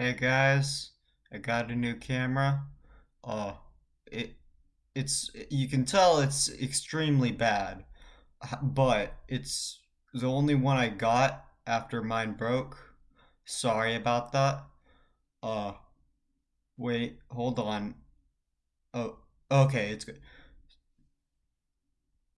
Hey guys, I got a new camera. Oh, it it's you can tell it's extremely bad, but it's the only one I got after mine broke. Sorry about that. Uh, wait, hold on. Oh, okay, it's good.